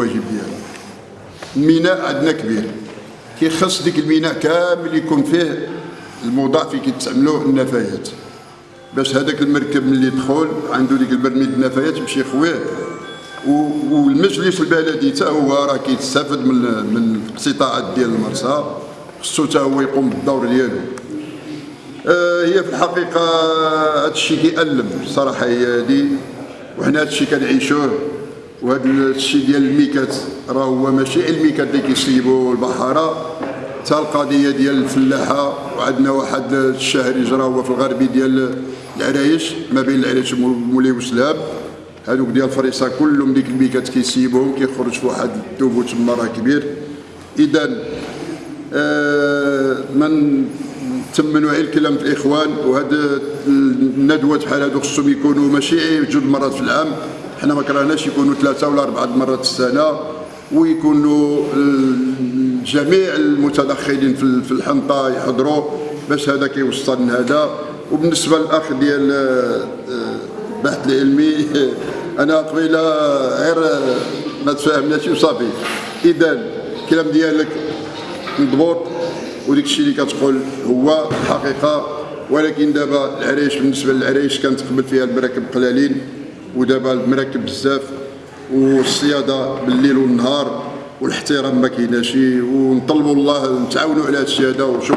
الواجب ديالو. الميناء عندنا كبير. كيخص ديك الميناء كامل يكون فيه الموضع فيه النفايات. باش هذاك المركب ملي يدخل عنده ديك البرميل النفايات يمشي يخويه. والمجلس البلدي حتى هو راه كيتستافد من من الاقتطاعات ديال المرسى. خصو حتى هو يقوم بالدور ديالو. آه هي في الحقيقة هذا الشيء كيألم الصراحه هي هذه وحنا هذا الشيء كنعيشوه. وهذا الشيء ديال الميكات راه هو ماشي الميكات اللي كيصيبوا البحاره حتى القضية ديال الفلاحة وعندنا واحد الشهر يجرى هو في الغربي ديال العرايش ما بين العرايش ومولاي وسلام. هذوك ديال فريسا كلهم ديك الميكات كيسيبوهم كيخرج في واحد الثبوت تما راه كبير. اذا آه من تمنوا على الكلام في الإخوان وهذا الندوات بحال هذو خصهم يكونوا ماشي جوج مرات في العام. حنا ما كرهناش يكونوا ثلاثة ولا أربعة مرات في السنة ويكونوا جميع المتدخلين في الحنطة يحضروا باش هذا كيوصل هذا. وبالنسبة للأخ ديال البحث العلمي أنا قبيلة غير ما تفاهمناش وصافي. اذا الكلام ديالك مضبوط وديك الشيء اللي كتقول هو الحقيقة ولكن دابا العريش بالنسبة للعريش كانت قبل فيها المراكب قلالين ودابا المراكب بزاف والصيادة بالليل والنهار والاحترام ما كايناش ونطلبوا الله نتعاونوا على هذا الشيء هذا وشكرا